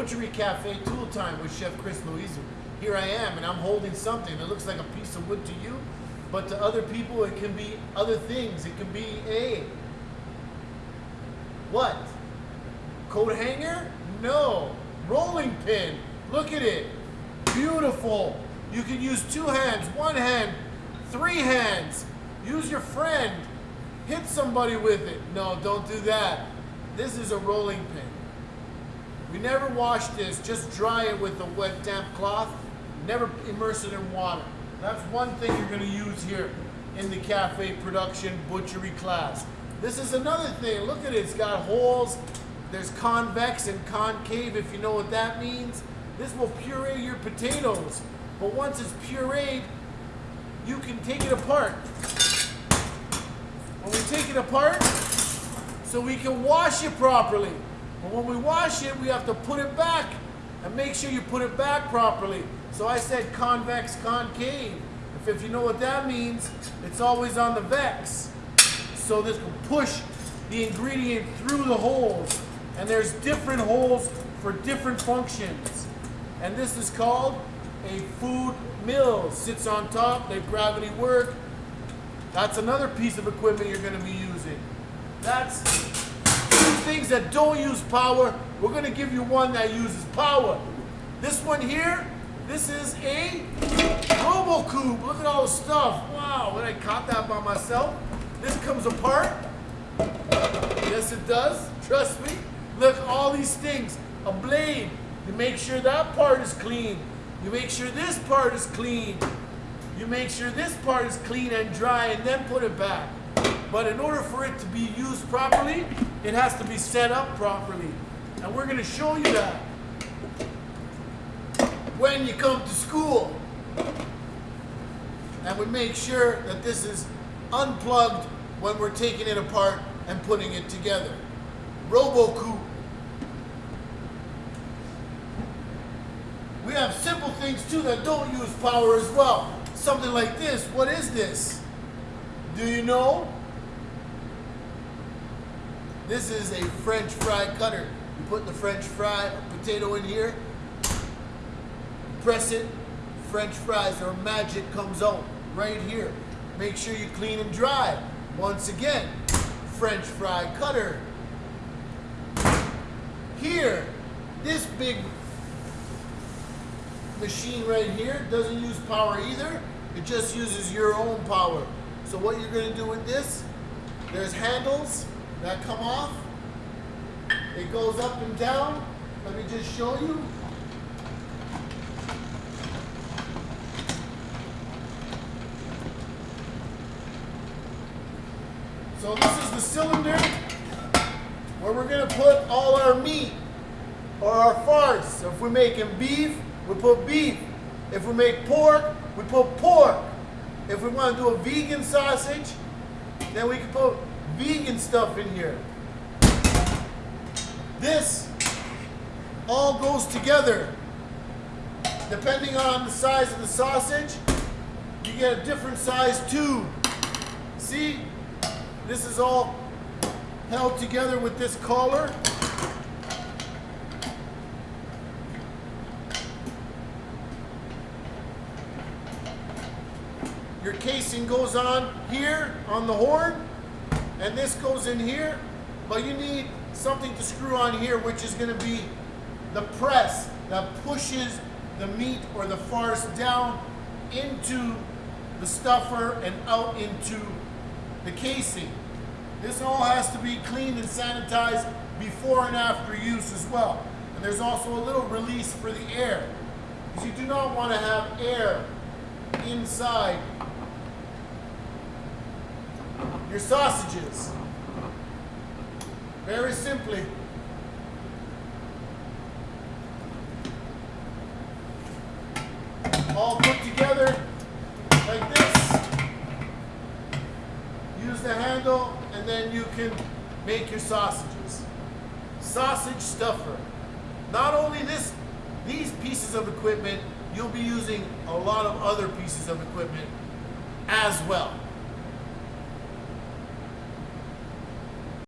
Butchery Cafe Tool Time with Chef Chris Louizu. Here I am, and I'm holding something that looks like a piece of wood to you, but to other people it can be other things. It can be a what? Coat hanger? No. Rolling pin. Look at it. Beautiful. You can use two hands, one hand, three hands. Use your friend. Hit somebody with it. No, don't do that. This is a rolling pin. We never wash this, just dry it with a wet damp cloth. Never immerse it in water. That's one thing you're gonna use here in the cafe production butchery class. This is another thing, look at it, it's got holes. There's convex and concave, if you know what that means. This will puree your potatoes. But once it's pureed, you can take it apart. When we take it apart, so we can wash it properly. But when we wash it, we have to put it back and make sure you put it back properly. So I said convex, concave. If, if you know what that means, it's always on the vex. So this will push the ingredient through the holes. And there's different holes for different functions. And this is called a food mill. Sits on top, they gravity work. That's another piece of equipment you're gonna be using. That's things that don't use power. We're gonna give you one that uses power. This one here, this is a Robot Coupe. Look at all the stuff. Wow, when I caught that by myself. This comes apart. Yes, it does. Trust me. Look, all these things. A blade. You make sure that part is clean. You make sure this part is clean. You make sure this part is clean and dry and then put it back. But in order for it to be used properly, it has to be set up properly. And we're going to show you that when you come to school. And we make sure that this is unplugged when we're taking it apart and putting it together. Robot Coupe. We have simple things too that don't use power as well. Something like this. What is this? Do you know? This is a French fry cutter. You put the French fry potato in here, press it, French fries or magic comes out right here. Make sure you clean and dry. Once again, French fry cutter. Here, this big machine right here doesn't use power either. It just uses your own power. So what you're gonna do with this, there's handles that come off. It goes up and down. Let me just show you. So this is the cylinder where we're gonna put all our meat or our farce. So if we're making beef, we put beef. If we make pork, we put pork. If we want to do a vegan sausage, then we can put vegan stuff in here. This all goes together. Depending on the size of the sausage, you get a different size tube. See, this is all held together with this collar. Your casing goes on here on the horn, and this goes in here, but you need something to screw on here, which is gonna be the press that pushes the meat or the farce down into the stuffer and out into the casing. This all has to be cleaned and sanitized before and after use as well. And there's also a little release for the air. Because you do not want to have air inside your sausages. Very simply. All put together like this. Use the handle and then you can make your sausages. Sausage stuffer. Not only this, these pieces of equipment, you'll be using a lot of other pieces of equipment as well.